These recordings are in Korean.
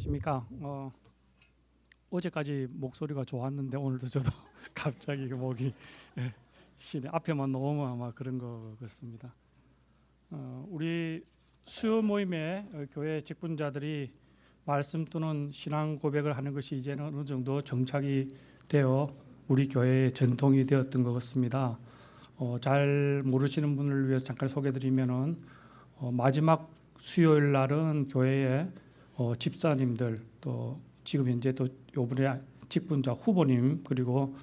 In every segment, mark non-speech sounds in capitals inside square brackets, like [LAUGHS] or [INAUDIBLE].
안녕하십니까. 어, 어제까지 목소리가 좋았는데 오늘도 저도 [LAUGHS] 갑자기 그 목이 예, 시네 앞에만 너무 아마 그런 것 같습니다. 어, 우리 수요 모임에 어, 교회 직분자들이 말씀 또는 신앙 고백을 하는 것이 이제는 어느 정도 정착이 되어 우리 교회의 전통이 되었던 것 같습니다. 어, 잘 모르시는 분을 위해서 잠깐 소개드리면은 어, 마지막 수요일 날은 교회에 어, 집사님들 또 지금 현재 또 요번에 직분자 후보님 그리고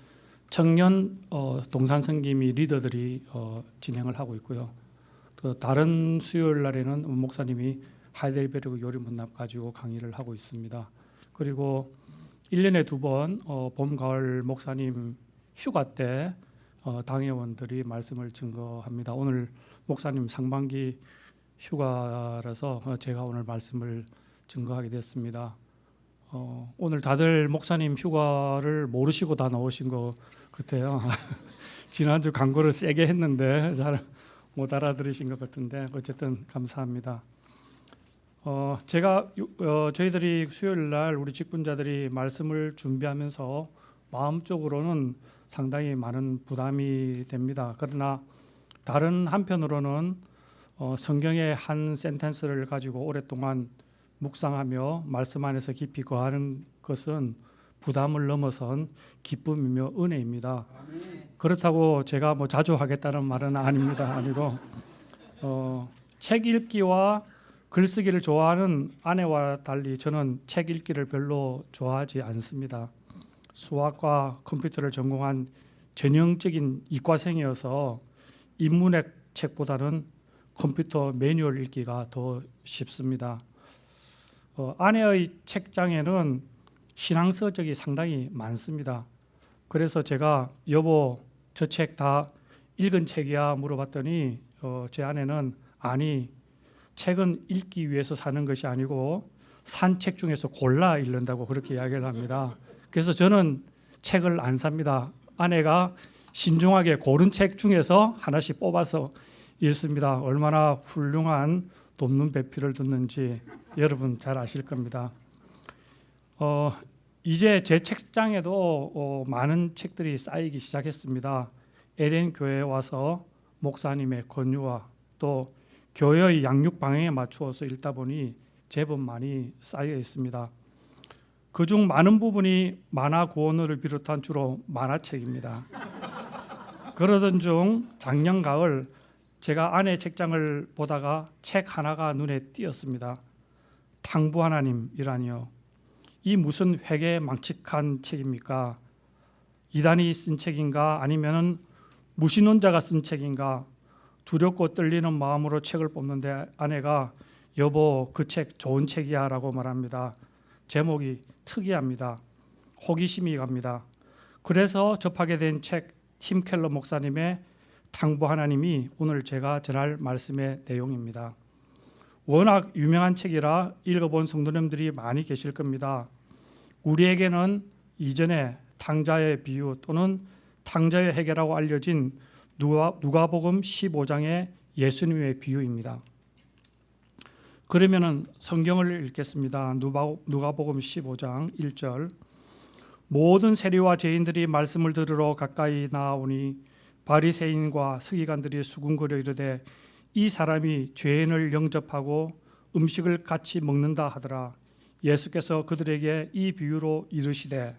청년 어, 동산 성김이 리더들이 어, 진행을 하고 있고요. 또 다른 수요일 날에는 목사님이 하이델베르그 요리 문납 가지고 강의를 하고 있습니다. 그리고 1년에 두번 어, 봄, 가을 목사님 휴가 때 어, 당회원들이 말씀을 증거합니다. 오늘 목사님 상반기 휴가라서 어, 제가 오늘 말씀을 증거하게 됐습니다. 어, 오늘 다들 목사님 휴가를 모르시고 다 나오신 것 같아요. [LAUGHS] 지난주 광고를 세게 했는데 잘 못 알아들으신 것 같은데 어쨌든 감사합니다. 어, 제가 유- 어, 저희들이 수요일 날 우리 직분자들이 말씀을 준비하면서 마음적으로는 상당히 많은 부담이 됩니다. 그러나 다른 한편으로는 어, 성경의 한 센텐스를 가지고 오랫동안 묵상하며 말씀 안에서 깊이 거하는 것은 부담을 넘어선 기쁨이며 은혜입니다. 그렇다고 제가 뭐 자주 하겠다는 말은 아닙니다. 아니고 어, 책 읽기와 글쓰기를 좋아하는 아내와 달리 저는 책 읽기를 별로 좋아하지 않습니다. 수학과 컴퓨터를 전공한 전형적인 이과생이어서 인문학 책보다는 컴퓨터 매뉴얼 읽기가 더 쉽습니다. 어, 아내의 책장에는 신앙서적이 상당히 많습니다. 그래서 제가 여보 저 책 다 읽은 책이야 물어봤더니 어, 제 아내는 아니 책은 읽기 위해서 사는 것이 아니고 산 책 중에서 골라 읽는다고 그렇게 이야기를 합니다. 그래서 저는 책을 안 삽니다. 아내가 신중하게 고른 책 중에서 하나씩 뽑아서 읽습니다. 얼마나 훌륭한 돕는 배필을 듣는지 여러분 잘 아실 겁니다. 어, 이제 제 책장에도 어, 많은 책들이 쌓이기 시작했습니다. 에덴 교회에 와서 목사님의 권유와 또 교회의 양육 방향에 맞추어서 읽다 보니 제법 많이 쌓여 있습니다. 그중 많은 부분이 만화 구원어를 비롯한 주로 만화책입니다. 그러던 중 작년 가을 제가 아내 책장을 보다가 책 하나가 눈에 띄었습니다. 당부 하나님이라니요. 이 무슨 회계 망측한 책입니까? 이단이 쓴 책인가 아니면은 무신론자가 쓴 책인가 두렵고 떨리는 마음으로 책을 뽑는데 아내가 여보 그 책 좋은 책이야 라고 말합니다. 제목이 특이합니다. 호기심이 갑니다. 그래서 접하게 된 책 팀 켈러 목사님의 당부 하나님이 오늘 제가 전할 말씀의 내용입니다. 워낙 유명한 책이라 읽어본 성도님들이 많이 계실 겁니다. 우리에게는 이전에 탕자의 비유 또는 탕자의 해계라고 알려진 누가, 누가 복음 15장의 예수님의 비유입니다. 그러면은 성경을 읽겠습니다. 누가, 누가복음 15장 1절 모든 세리와 죄인들이 말씀을 들으러 가까이 나오니 바리새인과 서기관들이 수군거려 이르되 이 사람이 죄인을 영접하고 음식을 같이 먹는다 하더라. 예수께서 그들에게 이 비유로 이르시되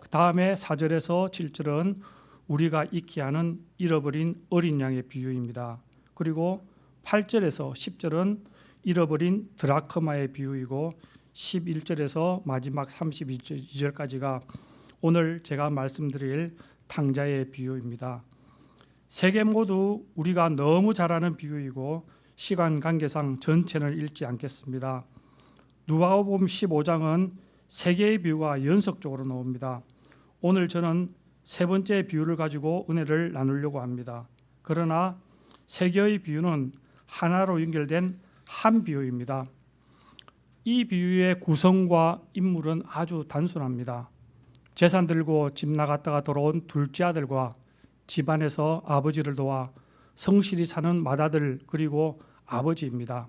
그 다음에 4절에서 7절은 우리가 익히 하는 잃어버린 어린 양의 비유입니다. 그리고 8절에서 10절은 잃어버린 드라크마의 비유이고 11절에서 마지막 32절까지가 오늘 제가 말씀드릴 탕자의 비유입니다. 세개 모두 우리가 너무 잘 아는 비유이고 시간 관계상 전체는 읽지 않겠습니다. 누가복음 15장은 세 개의 비유가 연속적으로 나옵니다. 오늘 저는 세 번째 비유를 가지고 은혜를 나누려고 합니다. 그러나 세 개의 비유는 하나로 연결된 한 비유입니다. 이 비유의 구성과 인물은 아주 단순합니다. 재산 들고 집 나갔다가 돌아온 둘째 아들과 집안에서 아버지를 도와 성실히 사는 맏아들 그리고 아버지입니다.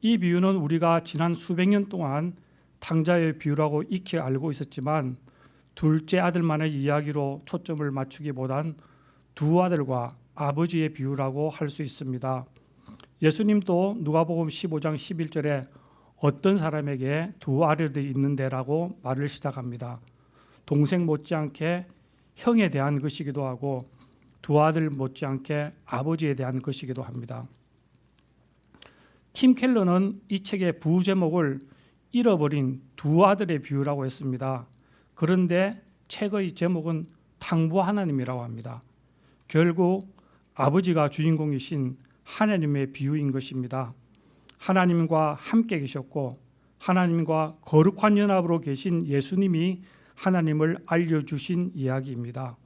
이 비유는 우리가 지난 수백 년 동안 탕자의 비유라고 익히 알고 있었지만 둘째 아들만의 이야기로 초점을 맞추기보단 두 아들과 아버지의 비유라고 할 수 있습니다. 예수님도 누가복음 15장 11절에 어떤 사람에게 두 아들들이 있는데라고 말을 시작합니다. 동생 못지않게 형에 대한 것이기도 하고 두 아들 못지않게 아버지에 대한 것이기도 합니다. 팀 켈러는 이 책의 부제목을 잃어버린 두 아들의 비유라고 했습니다. 그런데 책의 제목은 탕부 하나님이라고 합니다. 결국 아버지가 주인공이신 하나님의 비유인 것입니다. 하나님과 함께 계셨고 하나님과 거룩한 연합으로 계신 예수님이 하나님을 알려주신 이야기입니다.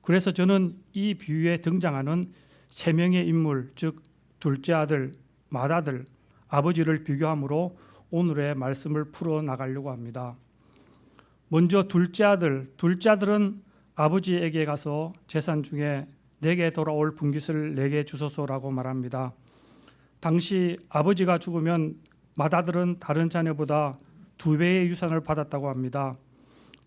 그래서 저는 이 비유에 등장하는 세 명의 인물, 즉 둘째 아들, 맏아들, 아버지를 비교함으로 오늘의 말씀을 풀어 나가려고 합니다. 먼저 둘째 아들, 둘째 아들은 아버지에게 가서 재산 중에 내게 돌아올 분깃을 내게 주소서라고 말합니다. 당시 아버지가 죽으면 맏아들은 다른 자녀보다 두 배의 유산을 받았다고 합니다.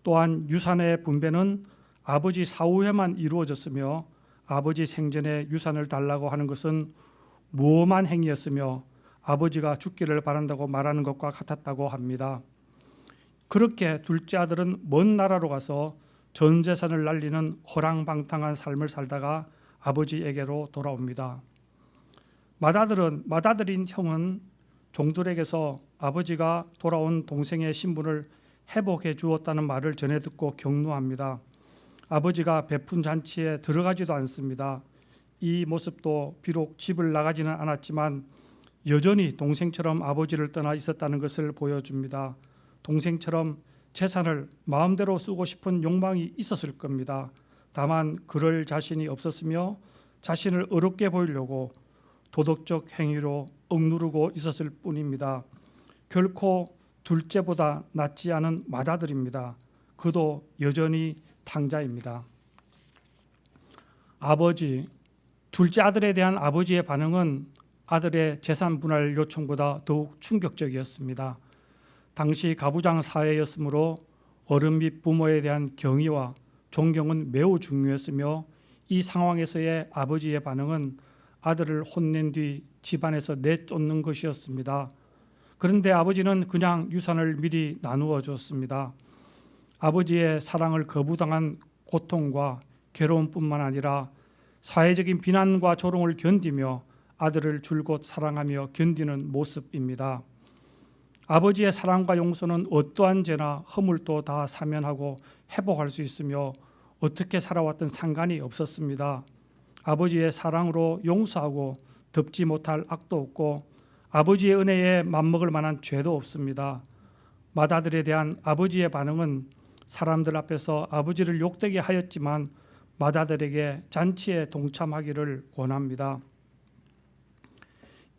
또한 유산의 분배는 아버지 사후에만 이루어졌으며 아버지 생전에 유산을 달라고 하는 것은 무엄한 행위였으며 아버지가 죽기를 바란다고 말하는 것과 같았다고 합니다. 그렇게 둘째 아들은 먼 나라로 가서 전 재산을 날리는 허랑방탕한 삶을 살다가 아버지에게로 돌아옵니다. 맏아들은 맏아들인 형은 종들에게서 아버지가 돌아온 동생의 신분을 회복해 주었다는 말을 전해 듣고 격노합니다. 아버지가 베푼 잔치에 들어가지도 않습니다. 이 모습도 비록 집을 나가지는 않았지만 여전히 동생처럼 아버지를 떠나 있었다는 것을 보여줍니다. 동생처럼 재산을 마음대로 쓰고 싶은 욕망이 있었을 겁니다. 다만 그럴 자신이 없었으며 자신을 어렵게 보이려고 도덕적 행위로 억누르고 있었을 뿐입니다. 결코 둘째보다 낫지 않은 맏아들입니다. 그도 여전히 탕자입니다. 아버지, 둘째 아들에 대한 아버지의 반응은 아들의 재산 분할 요청보다 더욱 충격적이었습니다. 당시 가부장 사회였으므로 어른 및 부모에 대한 경의와 존경은 매우 중요했으며 이 상황에서의 아버지의 반응은 아들을 혼낸 뒤 집안에서 내쫓는 것이었습니다. 그런데 아버지는 그냥 유산을 미리 나누어 줬습니다. 아버지의 사랑을 거부당한 고통과 괴로움뿐만 아니라 사회적인 비난과 조롱을 견디며 아들을 줄곧 사랑하며 견디는 모습입니다. 아버지의 사랑과 용서는 어떠한 죄나 허물도 다 사면하고 회복할 수 있으며 어떻게 살아왔던 상관이 없었습니다. 아버지의 사랑으로 용서하고 덮지 못할 악도 없고 아버지의 은혜에 맞먹을 만한 죄도 없습니다. 맏아들에 대한 아버지의 반응은 사람들 앞에서 아버지를 욕되게 하였지만 맏아들에게 잔치에 동참하기를 권합니다.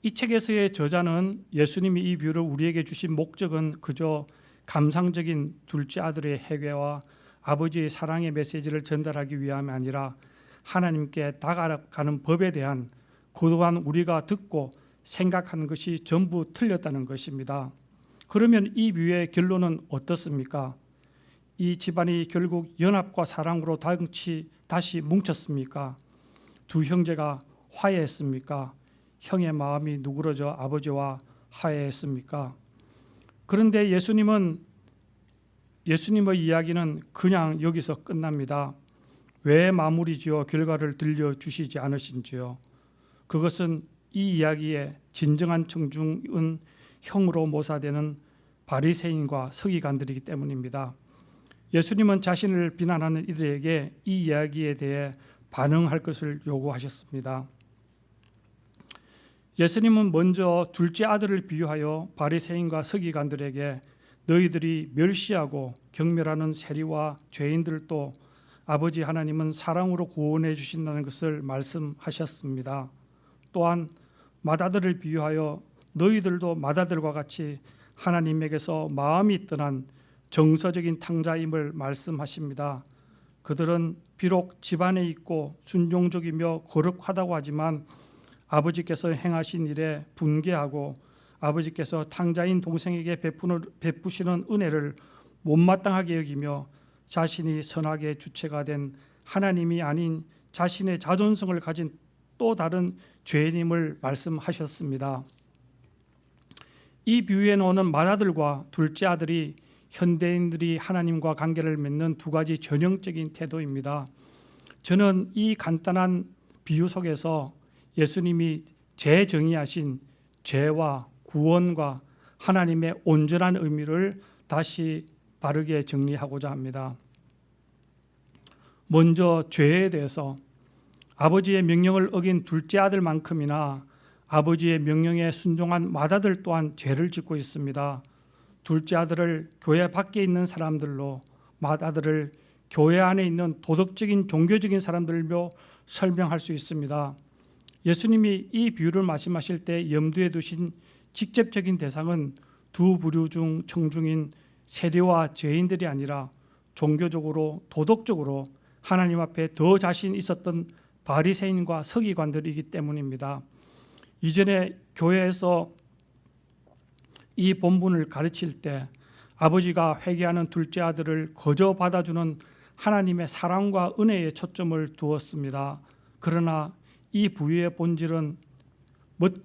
이 책에서의 저자는 예수님이 이 비유를 우리에게 주신 목적은 그저 감상적인 둘째 아들의 해괴와 아버지의 사랑의 메시지를 전달하기 위함이 아니라 하나님께 다가가는 법에 대한 그동안 우리가 듣고 생각한 것이 전부 틀렸다는 것입니다. 그러면 이 비유의 결론은 어떻습니까? 이 집안이 결국 연합과 사랑으로 다시, 다시 뭉쳤습니까? 두 형제가 화해했습니까? 형의 마음이 누그러져 아버지와 화해했습니까? 그런데 예수님은 예수님의 이야기는 그냥 여기서 끝납니다. 왜 마무리 지어 결과를 들려 주시지 않으신지요? 그것은 이 이야기의 진정한 청중은 형으로 모사되는 바리새인과 서기관들이기 때문입니다. 예수님은 자신을 비난하는 이들에게 이 이야기에 대해 반응할 것을 요구하셨습니다. 예수님은 먼저 둘째 아들을 비유하여 바리새인과 서기관들에게 너희들이 멸시하고 경멸하는 세리와 죄인들도 아버지 하나님은 사랑으로 구원해 주신다는 것을 말씀하셨습니다. 또한 맏아들을 비유하여 너희들도 맏아들과 같이 하나님에게서 마음이 떠난 정서적인 탕자임을 말씀하십니다. 그들은 비록 집안에 있고 순종적이며 거룩하다고 하지만 아버지께서 행하신 일에 분개하고 아버지께서 탕자인 동생에게 베푸시는 은혜를 못마땅하게 여기며 자신이 선악의 주체가 된 하나님이 아닌 자신의 자존성을 가진 또 다른 죄인임을 말씀하셨습니다. 이 비유에 나오는 맏아들과 둘째 아들이 현대인들이 하나님과 관계를 맺는 두 가지 전형적인 태도입니다. 저는 이 간단한 비유 속에서 예수님이 재정의하신 죄와 구원과 하나님의 온전한 의미를 다시 바르게 정리하고자 합니다. 먼저 죄에 대해서 아버지의 명령을 어긴 둘째 아들만큼이나 아버지의 명령에 순종한 맏아들 또한 죄를 짓고 있습니다. 둘째 아들을 교회 밖에 있는 사람들로 맏아들을 교회 안에 있는 도덕적인 종교적인 사람들로 설명할 수 있습니다. 예수님이 이 비유를 말씀하실 때 염두에 두신 직접적인 대상은 두 부류 중 청중인 세리와 죄인들이 아니라 종교적으로 도덕적으로 하나님 앞에 더 자신 있었던 바리새인과 서기관들이기 때문입니다. 이전에 교회에서 이 본문을 가르칠 때 아버지가 회개하는 둘째 아들을 거저 받아주는 하나님의 사랑과 은혜에 초점을 두었습니다. 그러나 이 부유의 본질은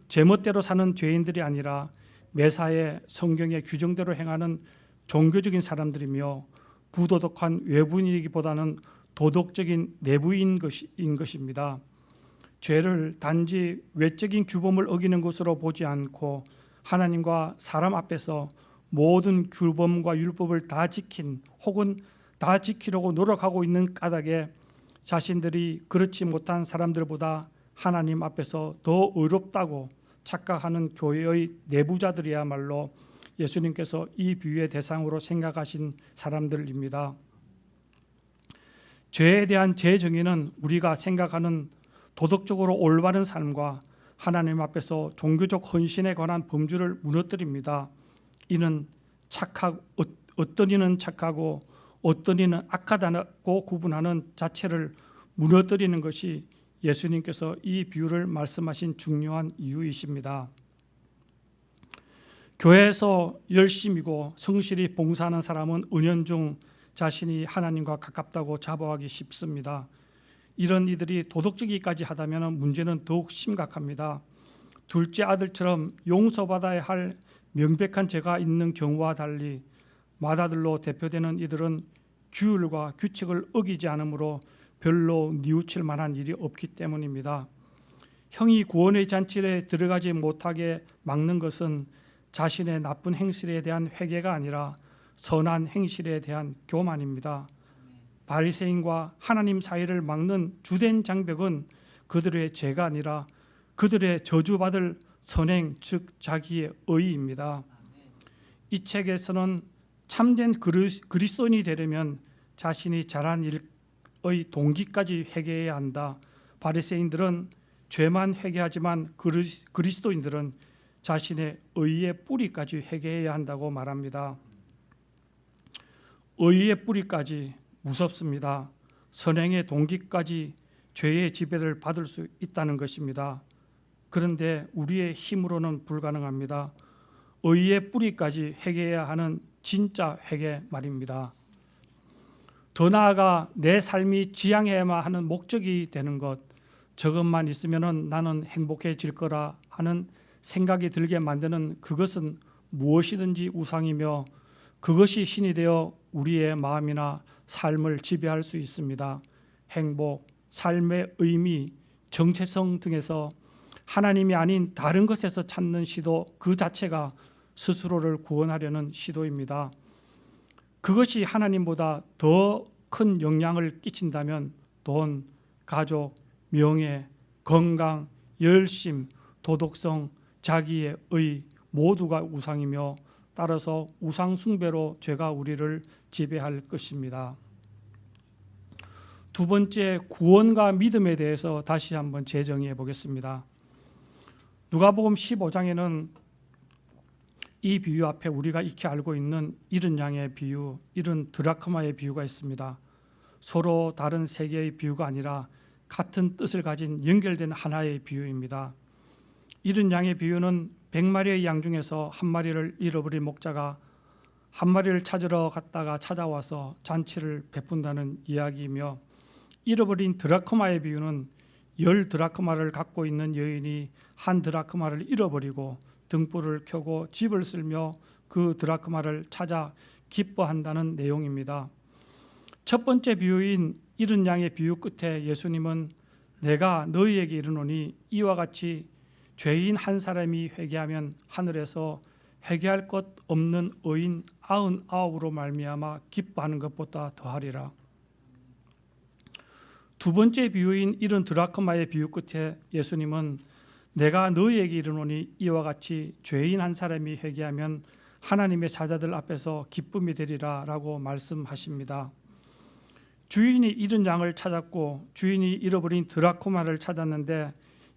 제멋대로 사는 죄인들이 아니라 매사에 성경의 규정대로 행하는 종교적인 사람들이며 부도덕한 외부인이기보다는 도덕적인 내부인 것인 것입니다. 죄를 단지 외적인 규범을 어기는 것으로 보지 않고 하나님과 사람 앞에서 모든 규범과 율법을 다 지킨 혹은 다 지키려고 노력하고 있는 까닭에 자신들이 그렇지 못한 사람들보다 하나님 앞에서 더 의롭다고 착각하는 교회의 내부자들이야말로 예수님께서 이 비유의 대상으로 생각하신 사람들입니다. 죄에 대한 재정의는 우리가 생각하는 도덕적으로 올바른 삶과 하나님 앞에서 종교적 헌신에 관한 범주를 무너뜨립니다. 이는 착하 어떤 이는 착하고 어떤 이는 악하다고 구분하는 자체를 무너뜨리는 것이 예수님께서 이 비유를 말씀하신 중요한 이유이십니다. 교회에서 열심이고 성실히 봉사하는 사람은 은연중 자신이 하나님과 가깝다고 자부하기 쉽습니다. 이런 이들이 도덕적이까지 하다면 문제는 더욱 심각합니다. 둘째 아들처럼 용서받아야 할 명백한 죄가 있는 경우와 달리 맏아들로 대표되는 이들은 규율과 규칙을 어기지 않으므로 별로 뉘우칠 만한 일이 없기 때문입니다. 형이 구원의 잔치에 들어가지 못하게 막는 것은 자신의 나쁜 행실에 대한 회개가 아니라 선한 행실에 대한 교만입니다. 바리새인과 하나님 사이를 막는 주된 장벽은 그들의 죄가 아니라 그들의 저주받을 선행 즉 자기의 의입니다. 이 책에서는 참된 그리스도인이 되려면 자신이 잘한 일의 동기까지 회개해야 한다. 바리새인들은 죄만 회개하지만 그리스도인들은 자신의 의의 뿌리까지 회개해야 한다고 말합니다. 의의 뿌리까지 무섭습니다. 선행의 동기까지 죄의 지배를 받을 수 있다는 것입니다. 그런데 우리의 힘으로는 불가능합니다. 의의 뿌리까지 회개해야 하는 진짜 회개 말입니다. 더 나아가 내 삶이 지향해야만 하는 목적이 되는 것, 저것만 있으면 나는 행복해질 거라 하는 생각이 들게 만드는 그것은 무엇이든지 우상이며 그것이 신이 되어 우리의 마음이나 삶을 지배할 수 있습니다. 행복, 삶의 의미, 정체성 등에서 하나님이 아닌 다른 것에서 찾는 시도 그 자체가 스스로를 구원하려는 시도입니다. 그것이 하나님보다 더 큰 영향을 끼친다면 돈, 가족, 명예, 건강, 열심, 도덕성, 자기의 의 모두가 우상이며 따라서 우상 숭배로 죄가 우리를 지배할 것입니다. 두 번째 구원과 믿음에 대해서 다시 한번 재정의해 보겠습니다. 누가복음 15장에는 이 비유 앞에 우리가 익히 알고 있는 이른 양의 비유, 이른 드라크마의 비유가 있습니다. 서로 다른 세 개의 비유가 아니라 같은 뜻을 가진 연결된 하나의 비유입니다. 이른 양의 비유는 100마리의 양 중에서 한 마리를 잃어버린 목자가 한 마리를 찾으러 갔다가 찾아와서 잔치를 베푼다는 이야기이며 잃어버린 드라크마의 비유는 열 드라크마를 갖고 있는 여인이 한 드라크마를 잃어버리고 등불을 켜고 집을 쓸며 그 드라크마를 찾아 기뻐한다는 내용입니다. 첫 번째 비유인 잃은 양의 비유 끝에 예수님은 내가 너희에게 이르노니 이와 같이 죄인 한 사람이 회개하면 하늘에서 회개할 것 없는 의인 아흔 아홉으로 말미암아 기뻐하는 것보다 더하리라. 두 번째 비유인 이런 드라크마의 비유 끝에 예수님은 내가 너희에게 이르노니 이와 같이 죄인 한 사람이 회개하면 하나님의 사자들 앞에서 기쁨이 되리라라고 말씀하십니다. 주인이 잃은 양을 찾았고 주인이 잃어버린 드라크마를 찾았는데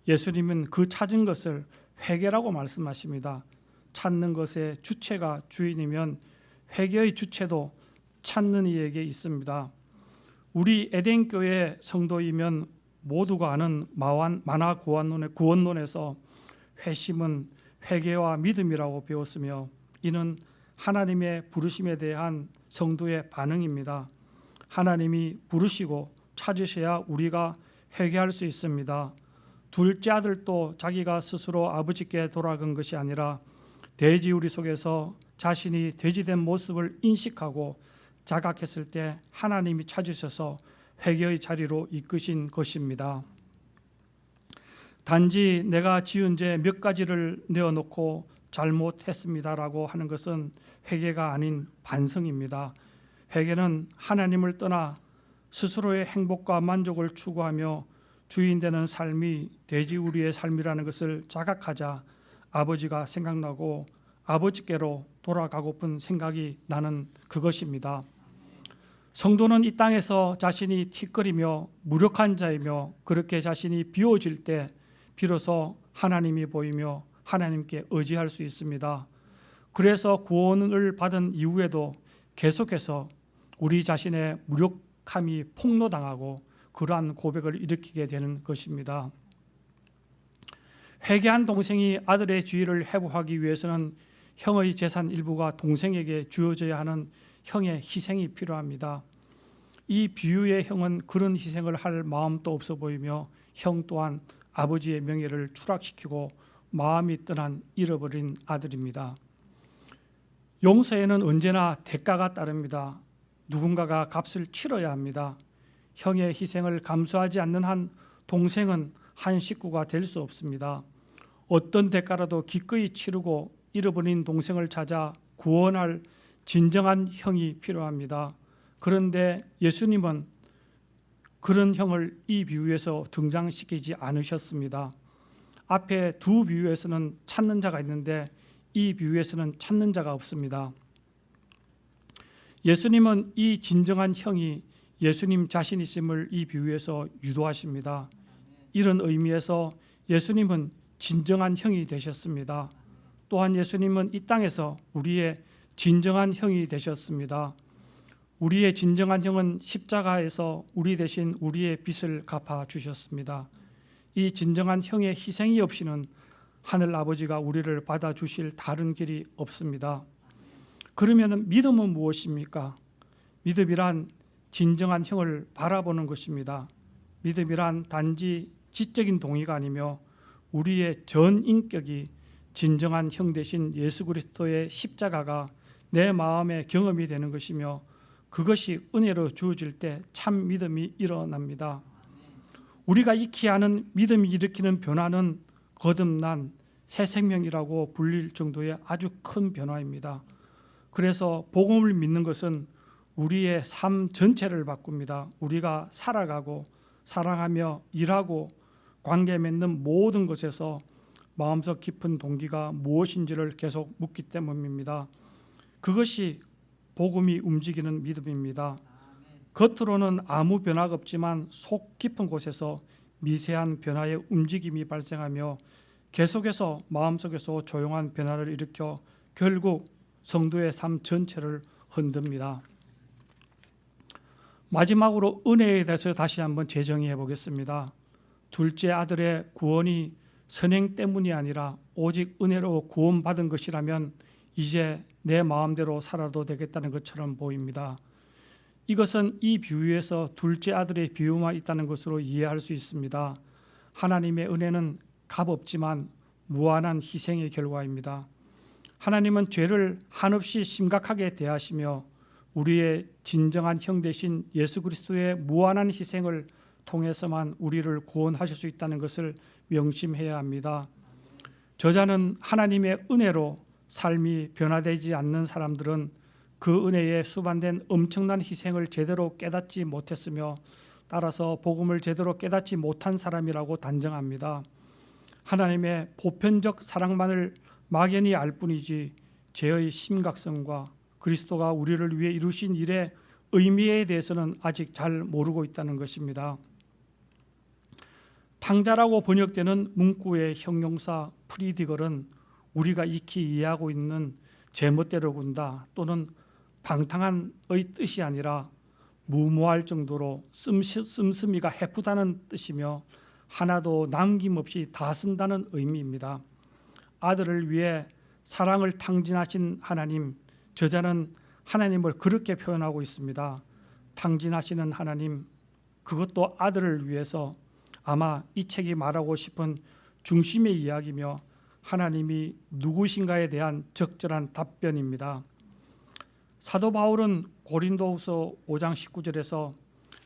예수님은 그 찾은 것을 회개라고 말씀하십니다. 찾는 것의 주체가 주인이면 회개의 주체도 찾는 이에게 있습니다. 우리 에덴 교회 성도이면 모두가 아는 마완 만화 구원론의 구원론에서 회심은 회개와 믿음이라고 배웠으며 이는 하나님의 부르심에 대한 성도의 반응입니다. 하나님이 부르시고 찾으셔야 우리가 회개할 수 있습니다. 둘째 아들도 자기가 스스로 아버지께 돌아간 것이 아니라 돼지 우리 속에서 자신이 돼지된 모습을 인식하고 자각했을 때 하나님이 찾으셔서 회개의 자리로 이끄신 것입니다. 단지 내가 지은 죄 몇 가지를 내어놓고 잘못했습니다라고 하는 것은 회개가 아닌 반성입니다. 회개는 하나님을 떠나 스스로의 행복과 만족을 추구하며 주인 되는 삶이 돼지우리의 삶이라는 것을 자각하자 아버지가 생각나고 아버지께로 돌아가고픈 생각이 나는 그것입니다. 성도는 이 땅에서 자신이 틱거리며 무력한 자이며 그렇게 자신이 비워질 때 비로소 하나님이 보이며 하나님께 의지할 수 있습니다. 그래서 구원을 받은 이후에도 계속해서 우리 자신의 무력함이 폭로당하고 그러한 고백을 일으키게 되는 것입니다. 회개한 동생이 아들의 주의를 회복하기 위해서는 형의 재산 일부가 동생에게 주어져야 하는 형의 희생이 필요합니다. 이 비유의 형은 그런 희생을 할 마음도 없어 보이며 형 또한 아버지의 명예를 추락시키고 마음이 떠난 잃어버린 아들입니다. 용서에는 언제나 대가가 따릅니다. 누군가가 값을 치러야 합니다. 형의 희생을 감수하지 않는 한 동생은 한 식구가 될 수 없습니다. 어떤 대가라도 기꺼이 치르고 잃어버린 동생을 찾아 구원할 진정한 형이 필요합니다. 그런데 예수님은 그런 형을 이 비유에서 등장시키지 않으셨습니다. 앞에 두 비유에서는 찾는 자가 있는데 이 비유에서는 찾는 자가 없습니다. 예수님은 이 진정한 형이 예수님 자신이심을 이 비유에서 유도하십니다. 이런 의미에서 예수님은 진정한 형이 되셨습니다. 또한 예수님은 이 땅에서 우리의 진정한 형이 되셨습니다. 우리의 진정한 형은 십자가에서 우리 대신 우리의 빚을 갚아 주셨습니다. 이 진정한 형의 희생이 없이는 하늘 아버지가 우리를 받아 주실 다른 길이 없습니다. 그러면 믿음은 무엇입니까? 믿음이란 진정한 형을 바라보는 것입니다. 믿음이란 단지 지적인 동의가 아니며 우리의 전 인격이 진정한 형 대신 예수 그리스도의 십자가가 내 마음의 경험이 되는 것이며 그것이 은혜로 주어질 때 참 믿음이 일어납니다. 우리가 익히 아는 믿음이 일으키는 변화는 거듭난 새 생명이라고 불릴 정도의 아주 큰 변화입니다. 그래서 복음을 믿는 것은 우리의 삶 전체를 바꿉니다. 우리가 살아가고 사랑하며 일하고 관계 맺는 모든 것에서 마음속 깊은 동기가 무엇인지를 계속 묻기 때문입니다. 그것이 복음이 움직이는 믿음입니다. 겉으로는 아무 변화가 없지만 속 깊은 곳에서 미세한 변화의 움직임이 발생하며 계속해서 마음속에서 조용한 변화를 일으켜 결국 성도의 삶 전체를 흔듭니다. 마지막으로 은혜에 대해서 다시 한번 재정의해 보겠습니다. 둘째 아들의 구원이 선행 때문이 아니라 오직 은혜로 구원받은 것이라면 이제 내 마음대로 살아도 되겠다는 것처럼 보입니다. 이것은 이 비유에서 둘째 아들의 비유만 있다는 것으로 이해할 수 있습니다. 하나님의 은혜는 값없지만 무한한 희생의 결과입니다. 하나님은 죄를 한없이 심각하게 대하시며 우리의 진정한 형 되신 예수 그리스도의 무한한 희생을 통해서만 우리를 구원하실 수 있다는 것을 명심해야 합니다. 저자는 하나님의 은혜로 삶이 변화되지 않는 사람들은 그 은혜에 수반된 엄청난 희생을 제대로 깨닫지 못했으며 따라서 복음을 제대로 깨닫지 못한 사람이라고 단정합니다. 하나님의 보편적 사랑만을 막연히 알 뿐이지 죄의 심각성과 그리스도가 우리를 위해 이루신 일의 의미에 대해서는 아직 잘 모르고 있다는 것입니다. 탕자라고 번역되는 문구의 형용사 프리디걸은 우리가 익히 이해하고 있는 제멋대로 군다 또는 방탕한의 뜻이 아니라 무모할 정도로 씀씀이가 해프다는 뜻이며 하나도 남김없이 다 쓴다는 의미입니다. 아들을 위해 사랑을 탕진하신 하나님, 저자는 하나님을 그렇게 표현하고 있습니다. 탕진하시는 하나님, 그것도 아들을 위해서 아마 이 책이 말하고 싶은 중심의 이야기며 하나님이 누구신가에 대한 적절한 답변입니다. 사도 바울은 고린도후서 5장 19절에서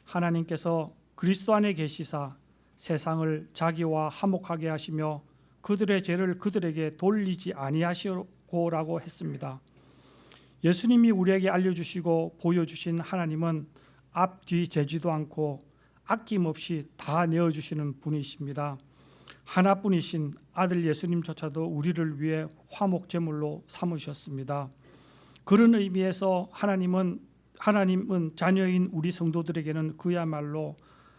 하나님께서 그리스도 안에 계시사 세상을 자기와 화목하게 하시며 그들의 죄를 그들에게 돌리지 아니하시고라고 했습니다. 예수님이 우리에게 알려주시고 보여주신 하나님은 앞뒤 재지도 않고 아낌없이 다 내어주시는 분이십니다. 하나뿐이신 아들 예수님조차도 우리를 위해 화목제물로 삼으셨습니다. 그런 의미에서 하나님은 하나님은 자녀인 우리 성도들에게는 그야말로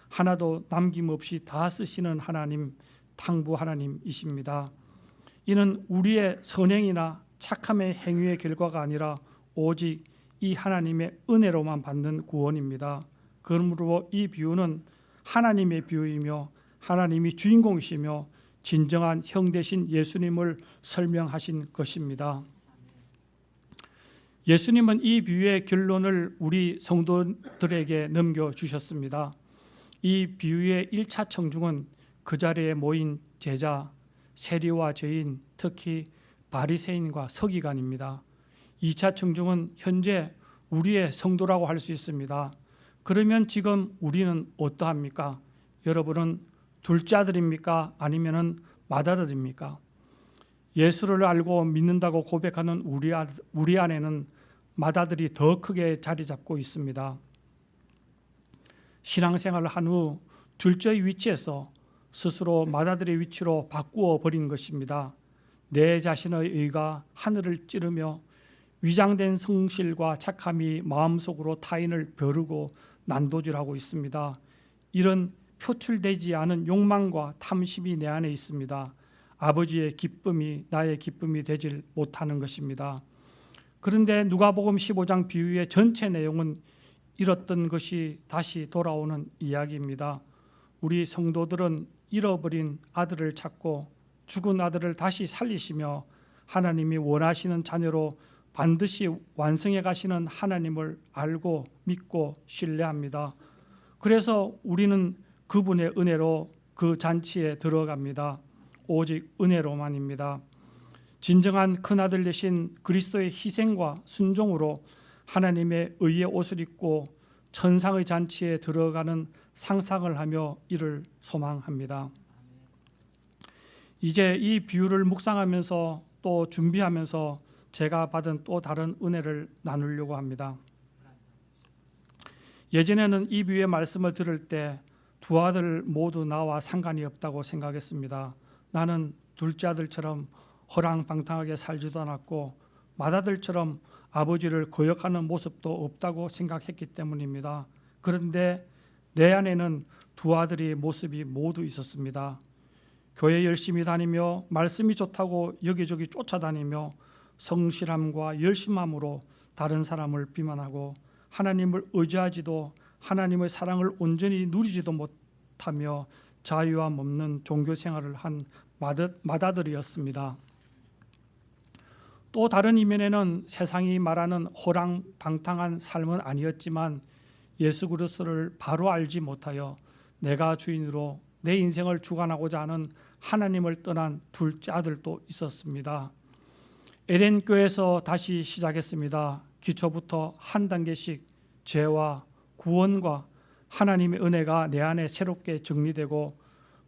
하나도 남김없이 다 쓰시는 하나님, 탕부 하나님이십니다. 이는 우리의 선행이나 착함의 행위의 결과가 아니라 오직 이 하나님의 은혜로만 받는 구원입니다. 그러므로 이 비유는 하나님의 비유이며 하나님이 주인공이시며 진정한 형 되신 예수님을 설명하신 것입니다. 예수님은 이 비유의 결론을 우리 성도들에게 넘겨 주셨습니다. 이 비유의 1차 청중은 그 자리에 모인 제자, 세리와 죄인, 특히 바리새인과 서기관입니다. 2차 청중은 현재 우리의 성도라고 할 수 있습니다. 그러면 지금 우리는 어떠합니까? 여러분은 둘째 아들입니까? 아니면은 맏아들입니까? 예수를 알고 믿는다고 고백하는 우리, 아, 우리 안에는 맏아들이 더 크게 자리 잡고 있습니다. 신앙생활을 한 후 둘째의 위치에서 스스로 맏아들의 위치로 바꾸어 버린 것입니다. 내 자신의 의가 하늘을 찌르며 위장된 성실과 착함이 마음속으로 타인을 벼르고 난도질하고 있습니다. 이런 표출되지 않은 욕망과 탐심이 내 안에 있습니다. 아버지의 기쁨이 나의 기쁨이 되질 못하는 것입니다. 그런데 누가복음 15장 비유의 전체 내용은 잃었던 것이 다시 돌아오는 이야기입니다. 우리 성도들은 잃어버린 아들을 찾고 죽은 아들을 다시 살리시며 하나님이 원하시는 자녀로 반드시 완성해 가시는 하나님을 알고 믿고 신뢰합니다. 그래서 우리는 그분의 은혜로 그 잔치에 들어갑니다. 오직 은혜로만입니다. 진정한 큰아들 되신 그리스도의 희생과 순종으로 하나님의 의의 옷을 입고 천상의 잔치에 들어가는 상상을 하며 이를 소망합니다. 이제 이 비유를 묵상하면서 또 준비하면서 제가 받은 또 다른 은혜를 나누려고 합니다. 예전에는 이 비유의 말씀을 들을 때 두 아들 모두 나와 상관이 없다고 생각했습니다. 나는 둘째 아들처럼 허랑방탕하게 살지도 않았고 맏아들처럼 아버지를 거역하는 모습도 없다고 생각했기 때문입니다. 그런데 내 안에는 두 아들의 모습이 모두 있었습니다. 교회 열심히 다니며 말씀이 좋다고 여기저기 쫓아다니며 성실함과 열심함으로 다른 사람을 비만하고 하나님을 의지하지도 하나님의 사랑을 온전히 누리지도 못하며 자유함 없는 종교 생활을 한 마다들이었습니다. 또 다른 이면에는 세상이 말하는 호랑방탕한 삶은 아니었지만 예수 그리스도를 바로 알지 못하여 내가 주인으로 내 인생을 주관하고자 하는 하나님을 떠난 둘째 아들도 있었습니다. 에덴 교회에서 다시 시작했습니다. 기초부터 한 단계씩 죄와 구원과 하나님의 은혜가 내 안에 새롭게 정리되고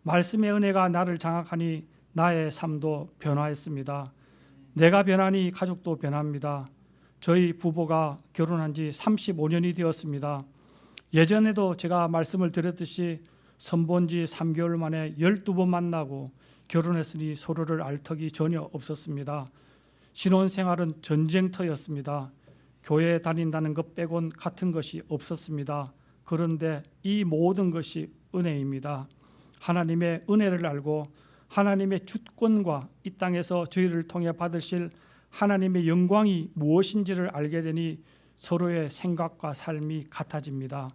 말씀의 은혜가 나를 장악하니 나의 삶도 변화했습니다. 내가 변하니 가족도 변합니다. 저희 부부가 결혼한 지 35년이 되었습니다. 예전에도 제가 말씀을 드렸듯이 선본 지 3개월 만에 12번 만나고 결혼했으니 서로를 알 턱이 전혀 없었습니다. 신혼 생활은 전쟁터였습니다. 교회에 다닌다는 것 빼곤 같은 것이 없었습니다. 그런데 이 모든 것이 은혜입니다. 하나님의 은혜를 알고 하나님의 주권과 이 땅에서 저희를 통해 받으실 하나님의 영광이 무엇인지를 알게 되니 서로의 생각과 삶이 같아집니다.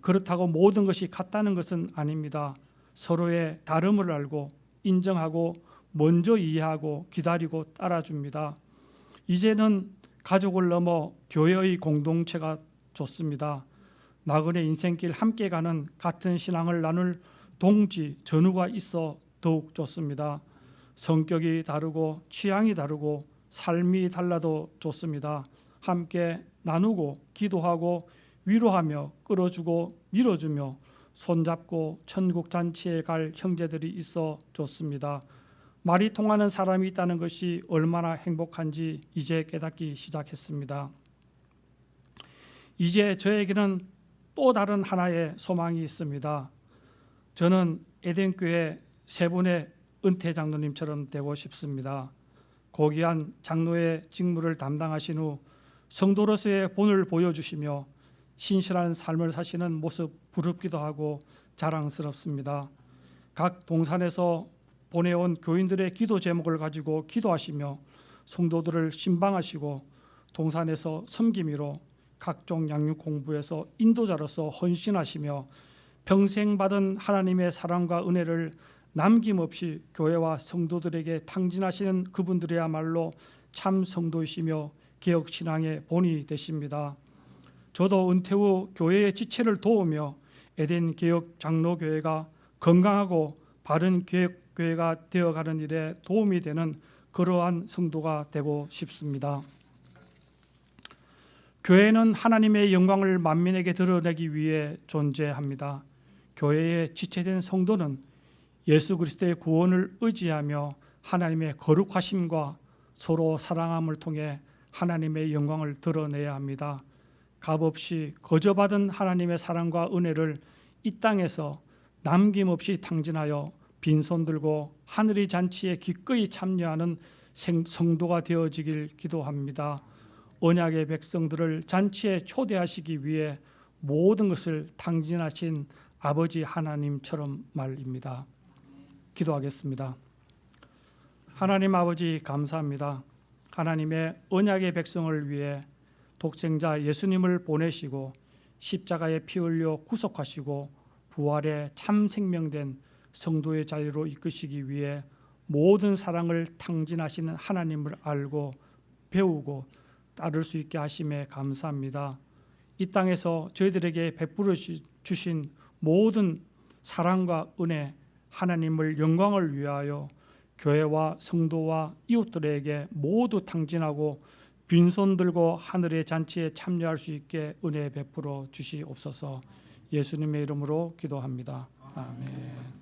그렇다고 모든 것이 같다는 것은 아닙니다. 서로의 다름을 알고 인정하고 먼저 이해하고 기다리고 따라줍니다. 이제는 가족을 넘어 교회의 공동체가 좋습니다. 나그네 인생길 함께 가는 같은 신앙을 나눌 동지 전우가 있어 더욱 좋습니다. 성격이 다르고 취향이 다르고 삶이 달라도 좋습니다. 함께 나누고 기도하고 위로하며 끌어주고 밀어주며 손잡고 천국 잔치에 갈 형제들이 있어 좋습니다. 말이 통하는 사람이 있다는 것이 얼마나 행복한지 이제 깨닫기 시작했습니다. 이제 저에게는 또 다른 하나의 소망이 있습니다. 저는 에덴교회 세 분의 은퇴 장로님처럼 되고 싶습니다. 고귀한 장로의 직무를 담당하신 후 성도로서의 본을 보여주시며 신실한 삶을 사시는 모습 부럽기도 하고 자랑스럽습니다. 각 동산에서 보내온 교인들의 기도 제목을 가지고 기도하시며 성도들을 신방하시고 동산에서 섬김이로 각종 양육 공부에서 인도자로서 헌신하시며 평생 받은 하나님의 사랑과 은혜를 남김없이 교회와 성도들에게 탕진하시는 그분들이야말로 참 성도이시며 개혁 신앙의 본이 되십니다. 저도 은퇴 후 교회의 지체를 도우며 에덴 개혁 장로 교회가 건강하고 바른 개혁 교회가 되어가는 일에 도움이 되는 그러한 성도가 되고 싶습니다. 교회는 하나님의 영광을 만민에게 드러내기 위해 존재합니다. 교회에 지체된 성도는 예수 그리스도의 구원을 의지하며 하나님의 거룩하심과 서로 사랑함을 통해 하나님의 영광을 드러내야 합니다. 값없이 거저받은 하나님의 사랑과 은혜를 이 땅에서 남김없이 탕진하여 빈손 들고 하늘의 잔치에 기꺼이 참여하는 성도가 되어지길 기도합니다. 언약의 백성들을 잔치에 초대하시기 위해 모든 것을 탕진하신 아버지 하나님처럼 말입니다. 기도하겠습니다. 하나님 아버지 감사합니다. 하나님의 언약의 백성을 위해 독생자 예수님을 보내시고 십자가에 피 흘려 구속하시고 부활의 참 생명된 성도의 자리로 이끄시기 위해 모든 사랑을 탕진하시는 하나님을 알고 배우고 따를 수 있게 하심에 감사합니다. 이 땅에서 저희들에게 베풀어 주신 모든 사랑과 은혜 하나님을 영광을 위하여 교회와 성도와 이웃들에게 모두 탕진하고 빈손 들고 하늘의 잔치에 참여할 수 있게 은혜 베풀어 주시옵소서. 예수님의 이름으로 기도합니다. 아멘.